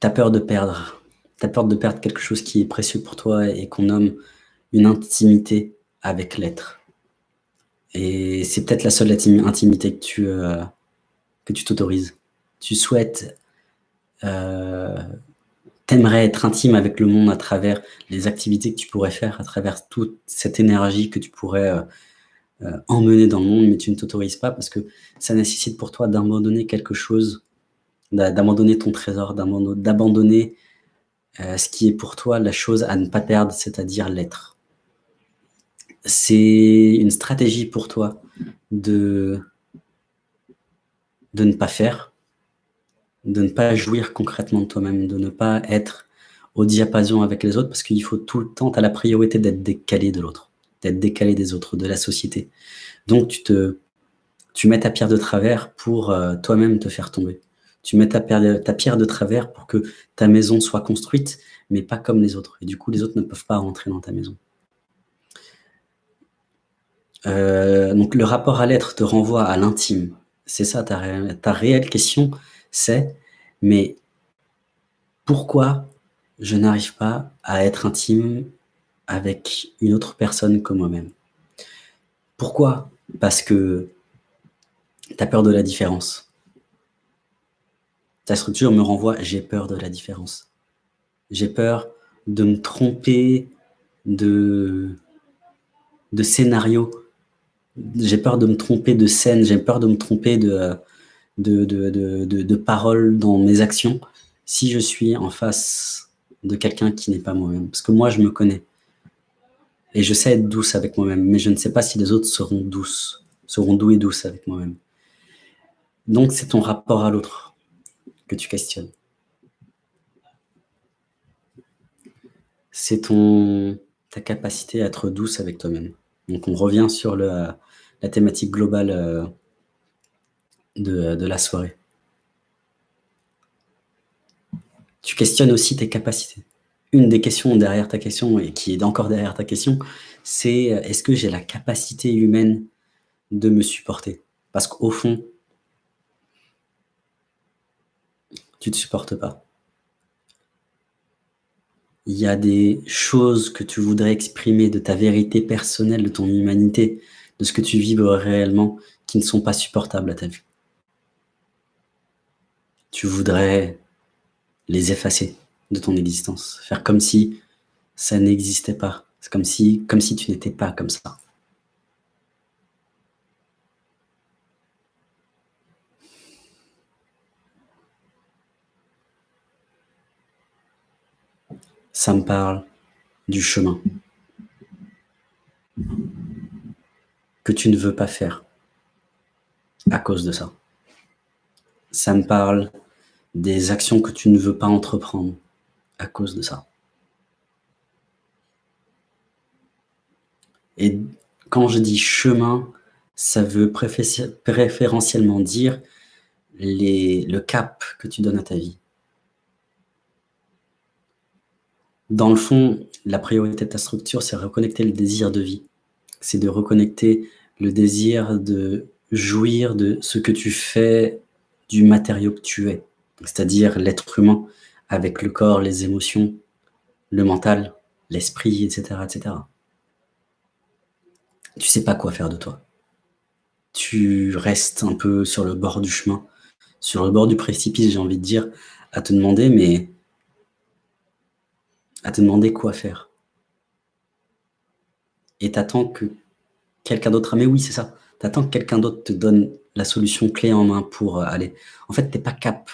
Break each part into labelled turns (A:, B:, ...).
A: tu as peur de perdre. Peur de perdre quelque chose qui est précieux pour toi et qu'on nomme une intimité avec l'être. Et c'est peut-être la seule intimité que tu euh, que tu t'autorises. Tu souhaites, euh, t'aimerais être intime avec le monde à travers les activités que tu pourrais faire, à travers toute cette énergie que tu pourrais euh, euh, emmener dans le monde, mais tu ne t'autorises pas parce que ça nécessite pour toi d'abandonner quelque chose, d'abandonner ton trésor, d'abandonner euh, ce qui est pour toi la chose à ne pas perdre, c'est-à-dire l'être. C'est une stratégie pour toi de, ne pas faire, de ne pas jouir concrètement de toi-même, de ne pas être au diapason avec les autres, parce qu'il faut tout le temps, tu as la priorité d'être décalé de l'autre d'être décalé des autres, de la société. Donc tu te, tu mets ta pierre de travers pour euh, toi-même te faire tomber. Tu mets ta pierre, de travers pour que ta maison soit construite, mais pas comme les autres. Et du coup, les autres ne peuvent pas rentrer dans ta maison. Euh, donc le rapport à l'être te renvoie à l'intime. C'est ça ta, ta réelle question, c'est mais pourquoi je n'arrive pas à être intime avec une autre personne que moi-même? Pourquoi? Parce que tu as peur de la différence. Structure me renvoie « j'ai peur de la différence ». J'ai peur de me tromper de, de scénario. J'ai peur de me tromper de scène, j'ai peur de me tromper de, de paroles dans mes actions si je suis en face de quelqu'un qui n'est pas moi-même. Parce que moi, je me connais. Et je sais être douce avec moi-même, mais je ne sais pas si les autres seront douces, seront doux et douces avec moi-même. Donc, c'est ton rapport à l'autre que tu questionnes. C'est ton ta capacité à être douce avec toi-même. Donc, on revient sur la thématique globale euh, de, de la soirée. Tu questionnes aussi tes capacités une des questions derrière ta question, et qui est encore derrière ta question, c'est euh, est-ce que j'ai la capacité humaine de me supporter? Parce qu'au fond, tu ne te supportes pas. Il y a des choses que tu voudrais exprimer de ta vérité personnelle, de ton humanité, de ce que tu vibres réellement, qui ne sont pas supportables à ta vue. Tu voudrais les effacer de ton existence. Faire comme si ça n'existait pas. Comme si tu n'étais pas comme ça. Ça me parle du chemin que tu ne veux pas faire à cause de ça. Ça me parle des actions que tu ne veux pas entreprendre à cause de ça. Et quand je dis chemin, ça veut préférentiellement dire le cap que tu donnes à ta vie. Dans le fond, la priorité de ta structure, c'est reconnecter le désir de vie. C'est de reconnecter le désir de jouir de ce que tu fais du matériau que tu es, c'est-à-dire l'être humain, avec le corps, les émotions, le mental, l'esprit, etc., etc. Tu sais pas quoi faire de toi. Tu restes un peu sur le bord du chemin, sur le bord du précipice, j'ai envie de dire, à te demander, mais à te demander quoi faire. Et t'attends que quelqu'un d'autre, ah, mais oui, c'est ça, t'attends que quelqu'un d'autre te donne la solution clé en main pour aller. En fait, t'es pas cap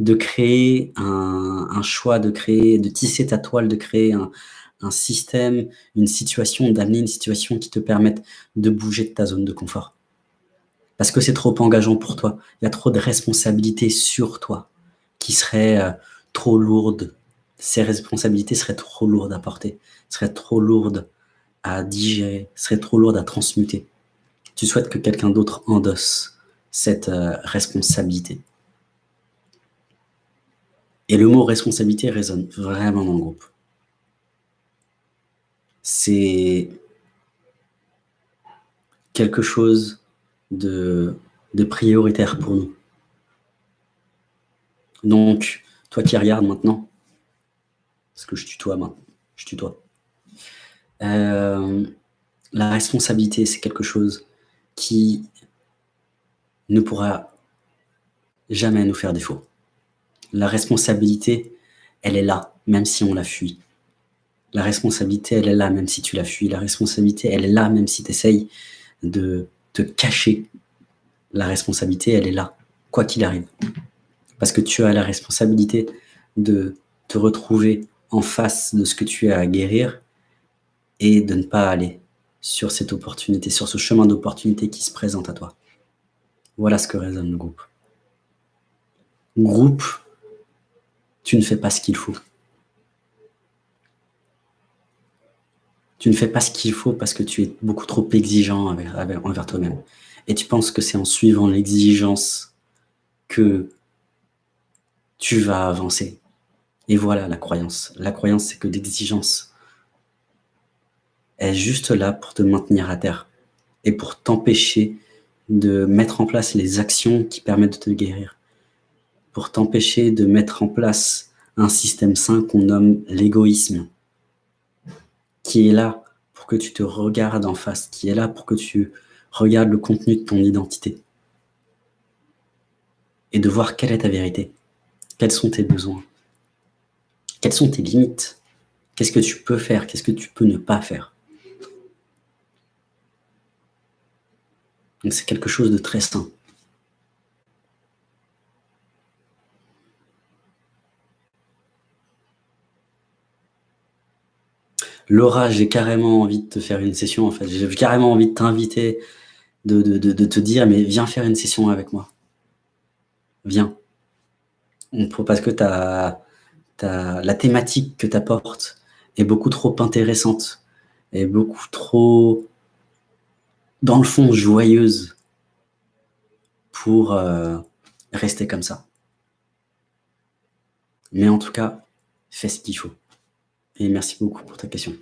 A: de créer un, choix, de créer, de tisser ta toile, de créer un, système, une situation, d'amener une situation qui te permette de bouger de ta zone de confort. Parce que c'est trop engageant pour toi. Il y a trop de responsabilités sur toi qui seraient euh, trop lourdes. Ces responsabilités seraient trop lourdes à porter, seraient trop lourdes à digérer, seraient trop lourdes à transmuter. Tu souhaites que quelqu'un d'autre endosse cette euh, responsabilité. Et le mot responsabilité résonne vraiment dans le groupe. C'est quelque chose de, prioritaire pour nous. Donc, toi qui regardes maintenant, parce que je tutoie maintenant, je tutoie. Euh, la responsabilité, c'est quelque chose qui ne pourra jamais nous faire défaut. La responsabilité, elle est là, même si on la fuit. La responsabilité, elle est là, même si tu la fuis. La responsabilité, elle est là, même si tu essayes de te cacher. La responsabilité, elle est là, quoi qu'il arrive. Parce que tu as la responsabilité de te retrouver en face de ce que tu as à guérir et de ne pas aller sur cette opportunité, sur ce chemin d'opportunité qui se présente à toi. Voilà ce que résonne le groupe. Groupe, tu ne fais pas ce qu'il faut. Tu ne fais pas ce qu'il faut parce que tu es beaucoup trop exigeant envers toi-même. Et tu penses que c'est en suivant l'exigence que tu vas avancer. Et voilà la croyance. La croyance, c'est que l'exigence est juste là pour te maintenir à terre et pour t'empêcher de mettre en place les actions qui permettent de te guérir, pour t'empêcher de mettre en place un système sain qu'on nomme l'égoïsme, qui est là pour que tu te regardes en face, qui est là pour que tu regardes le contenu de ton identité. Et de voir quelle est ta vérité, quels sont tes besoins, quelles sont tes limites, qu'est-ce que tu peux faire, qu'est-ce que tu peux ne pas faire? Donc c'est quelque chose de très sain. Laura, j'ai carrément envie de te faire une session en fait. J'ai carrément envie de t'inviter, de, de, te dire mais viens faire une session avec moi. Viens. Parce que as, as, la thématique que tu apportes est beaucoup trop intéressante, est beaucoup trop dans le fond, joyeuse pour euh, rester comme ça. Mais en tout cas, fais ce qu'il faut. Et merci beaucoup pour ta question.